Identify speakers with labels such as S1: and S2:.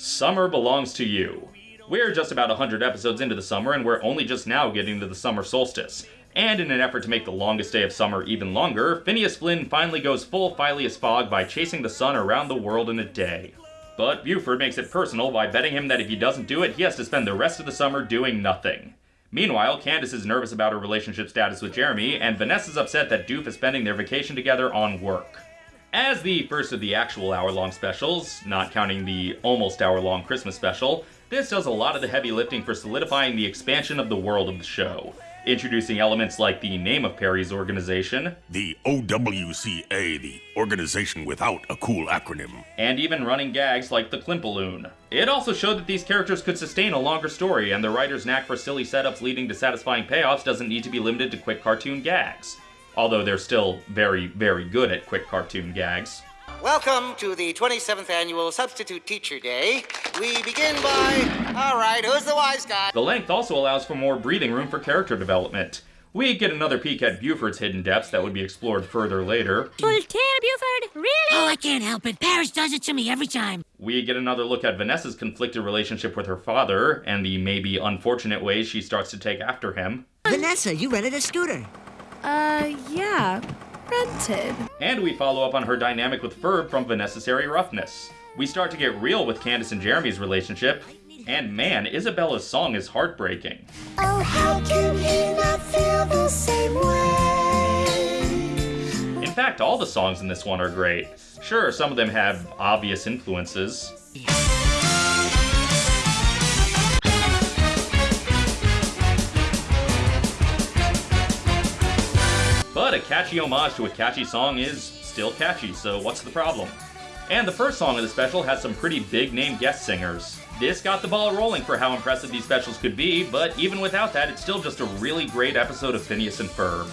S1: Summer Belongs to You. We're just about 100 episodes into the summer, and we're only just now getting to the summer solstice. And in an effort to make the longest day of summer even longer, Phineas Flynn finally goes full Phileas Fogg by chasing the sun around the world in a day. But Buford makes it personal by betting him that if he doesn't do it, he has to spend the rest of the summer doing nothing. Meanwhile, Candace is nervous about her relationship status with Jeremy, and Vanessa's upset that Doof is spending their vacation together on work. As the first of the actual hour-long specials, not counting the almost hour-long Christmas special, this does a lot of the heavy lifting for solidifying the expansion of the world of the show, introducing elements like the name of Perry's organization,
S2: The OWCA, the organization without a cool acronym.
S1: and even running gags like the Klimpaloon. It also showed that these characters could sustain a longer story, and the writer's knack for silly setups leading to satisfying payoffs doesn't need to be limited to quick cartoon gags. Although they're still very, very good at quick cartoon gags.
S3: Welcome to the 27th annual Substitute Teacher Day. We begin by. All right, who's the wise guy?
S1: The length also allows for more breathing room for character development. We get another peek at Buford's hidden depths that would be explored further later.
S4: Voltaire, Buford? Really?
S5: Oh, I can't help it. Paris does it to me every time.
S1: We get another look at Vanessa's conflicted relationship with her father and the maybe unfortunate ways she starts to take after him.
S6: Vanessa, you rented a scooter.
S7: Uh, yeah. Rented.
S1: And we follow up on her dynamic with Ferb from Vanessassary Roughness. We start to get real with Candace and Jeremy's relationship, and man, Isabella's song is heartbreaking.
S4: Oh, how can he not feel the same way?
S1: In fact, all the songs in this one are great. Sure, some of them have obvious influences. But a catchy homage to a catchy song is still catchy, so what's the problem? And the first song of the special has some pretty big name guest singers. This got the ball rolling for how impressive these specials could be, but even without that, it's still just a really great episode of Phineas and Ferb.